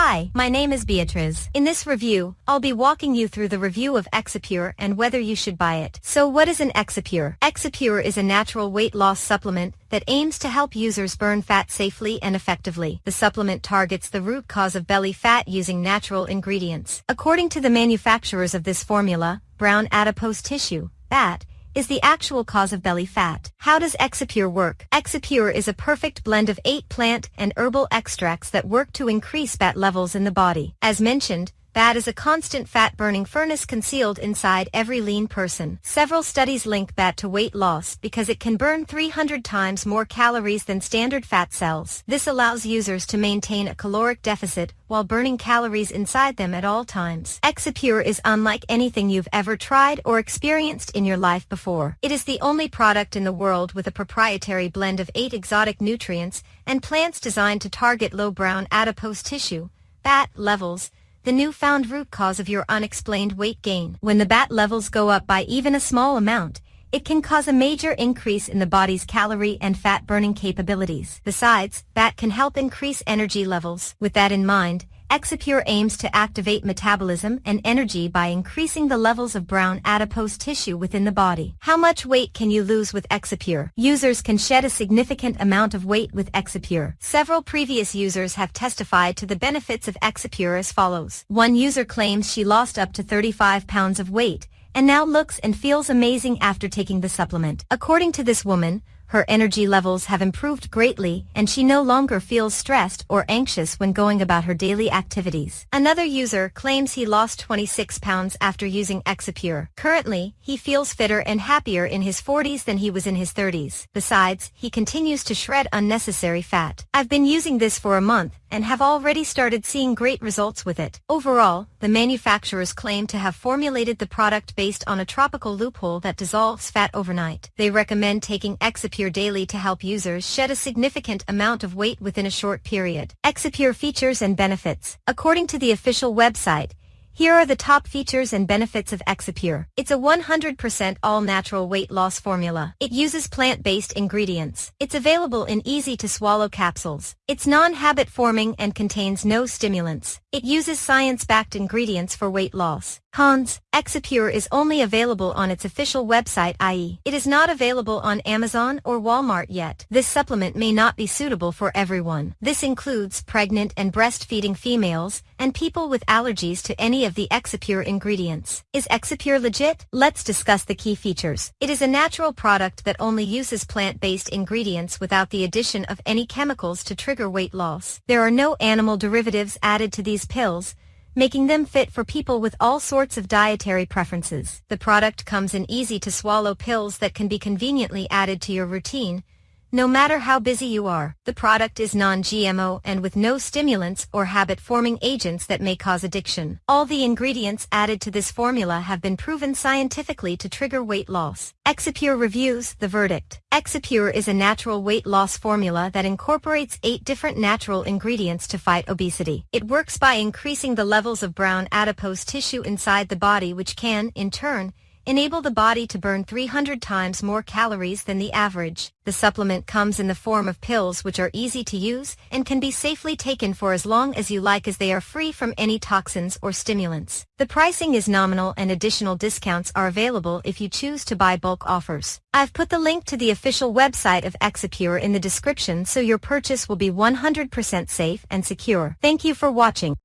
Hi, my name is Beatriz. In this review, I'll be walking you through the review of Exipure and whether you should buy it. So what is an Exipure? Exipure is a natural weight loss supplement that aims to help users burn fat safely and effectively. The supplement targets the root cause of belly fat using natural ingredients. According to the manufacturers of this formula, brown adipose tissue, BAT, is the actual cause of belly BAT. How does Exipure work? Exipure is a perfect blend of eight plant and herbal extracts that work to increase fat levels in the body. As mentioned, BAT is a constant fat-burning furnace concealed inside every lean person. Several studies link fat to weight loss because it can burn 300 times more calories than standard BAT cells. This allows users to maintain a caloric deficit while burning calories inside them at all times. Exipure is unlike anything you've ever tried or experienced in your life before. It is the only product in the world with a proprietary blend of eight exotic nutrients and plants designed to target low brown adipose tissue, fat levels, the newfound root cause of your unexplained weight gain. When the BAT levels go up by even a small amount, it can cause a major increase in the body's calorie and fat burning capabilities. Besides, BAT can help increase energy levels. With that in mind, Exipure aims to activate metabolism and energy by increasing the levels of brown adipose tissue within the body. How much weight can you lose with Exipure? Users can shed a significant amount of weight with Exipure. Several previous users have testified to the benefits of Exipure as follows. One user claims she lost up to 35 pounds of weight and now looks and feels amazing after taking the supplement. According to this woman, her energy levels have improved greatly and she no longer feels stressed or anxious when going about her daily activities. Another user claims he lost 26 pounds after using Exipure. Currently, he feels fitter and happier in his 40s than he was in his 30s. Besides, he continues to shred unnecessary fat. I've been using this for a month and have already started seeing great results with it. Overall, the manufacturers claim to have formulated the product based on a tropical loophole that dissolves fat overnight. They recommend taking Exipure daily to help users shed a significant amount of weight within a short period. Exipure features and benefits. According to the official website, here are the top features and benefits of Exipure. It's a 100% all-natural weight loss formula. It uses plant-based ingredients. It's available in easy-to-swallow capsules. It's non-habit forming and contains no stimulants. It uses science-backed ingredients for weight loss. Cons, Exipure is only available on its official website i.e. It is not available on Amazon or Walmart yet. This supplement may not be suitable for everyone. This includes pregnant and breastfeeding females and people with allergies to any of the Exipure ingredients. Is Exipure legit? Let's discuss the key features. It is a natural product that only uses plant-based ingredients without the addition of any chemicals to trigger weight loss. There are no animal derivatives added to these pills, making them fit for people with all sorts of dietary preferences. The product comes in easy-to-swallow pills that can be conveniently added to your routine, no matter how busy you are, the product is non-GMO and with no stimulants or habit-forming agents that may cause addiction. All the ingredients added to this formula have been proven scientifically to trigger weight loss. Exipure reviews the verdict. Exipure is a natural weight loss formula that incorporates eight different natural ingredients to fight obesity. It works by increasing the levels of brown adipose tissue inside the body which can, in turn, enable the body to burn 300 times more calories than the average. The supplement comes in the form of pills which are easy to use and can be safely taken for as long as you like as they are free from any toxins or stimulants. The pricing is nominal and additional discounts are available if you choose to buy bulk offers. I've put the link to the official website of Exipure in the description so your purchase will be 100% safe and secure. Thank you for watching.